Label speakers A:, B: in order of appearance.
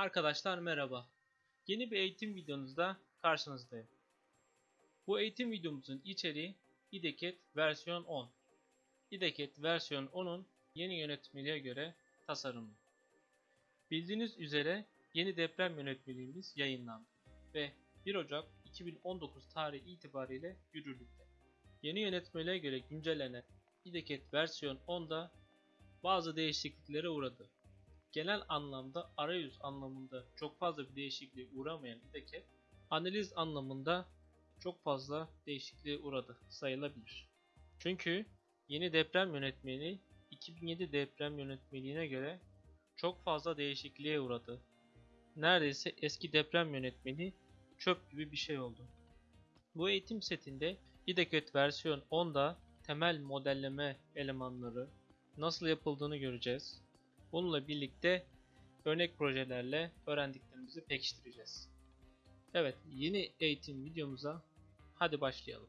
A: Arkadaşlar merhaba. Yeni bir eğitim videonuzda karşınızdayım. Bu eğitim videomuzun içeriği IDECAT versiyon 10. IDECAT versiyon 10'un yeni yönetmeliğe göre tasarımı. Bildiğiniz üzere yeni deprem yönetmeliğimiz yayınlandı ve 1 Ocak 2019 tarihi itibariyle yürürlükte. Yeni yönetmeliğe göre güncellenen IDECAT versiyon 10'da bazı değişikliklere uğradı. Genel anlamda arayüz anlamında çok fazla bir değişikliğe uğramayan IDECAT, analiz anlamında çok fazla değişikliğe uğradı sayılabilir. Çünkü yeni deprem yönetmeliği 2007 deprem yönetmeliğine göre çok fazla değişikliğe uğradı. Neredeyse eski deprem yönetmeliği çöp gibi bir şey oldu. Bu eğitim setinde IDECAT versiyon 10'da temel modelleme elemanları nasıl yapıldığını göreceğiz. Bununla birlikte örnek projelerle öğrendiklerimizi pekiştireceğiz. Evet, yeni eğitim videomuza hadi başlayalım.